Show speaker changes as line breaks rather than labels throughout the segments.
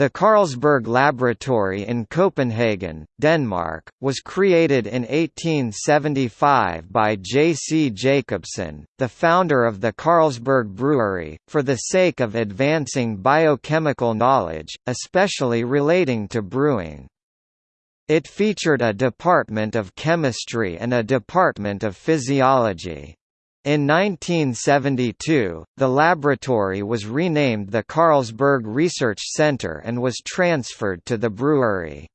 The Carlsberg Laboratory in Copenhagen, Denmark, was created in 1875 by J. C. Jacobsen, the founder of the Carlsberg Brewery, for the sake of advancing biochemical knowledge, especially relating to brewing. It featured a department of chemistry and a department of physiology. In 1972, the laboratory was renamed the Carlsberg Research Center and was transferred to the brewery.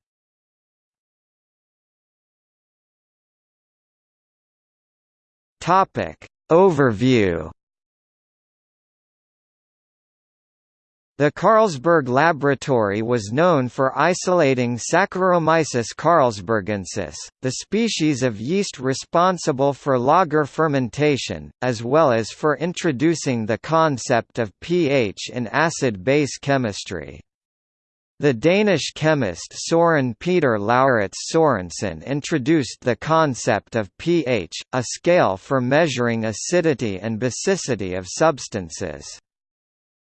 Overview The Carlsberg Laboratory was known for isolating Saccharomyces carlsbergensis, the species of yeast responsible for lager fermentation, as well as for introducing the concept of pH in acid-base chemistry. The Danish chemist Søren Peter Lauritz Sørensen introduced the concept of pH, a scale for measuring acidity and basicity of substances.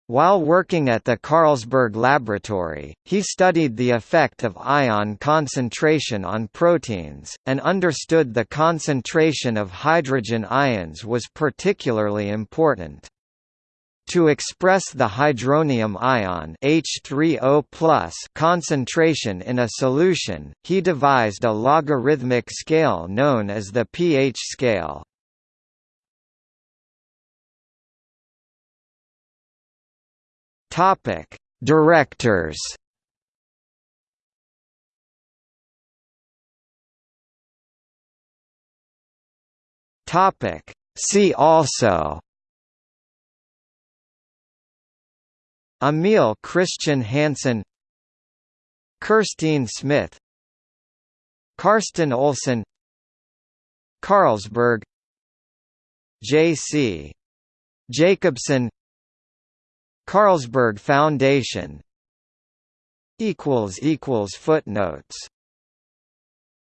While working at the Carlsberg Laboratory, he studied the effect of ion concentration on proteins, and understood the concentration of hydrogen ions was particularly important. To express the hydronium ion H3O concentration in a solution, he devised a logarithmic scale known as the pH scale. Topic: Directors. Topic: See also. Emil Christian Hansen. Kirstine Smith. Karsten Olsen. Carlsberg. J.C. Jacobsen Carlsberg Foundation. Footnotes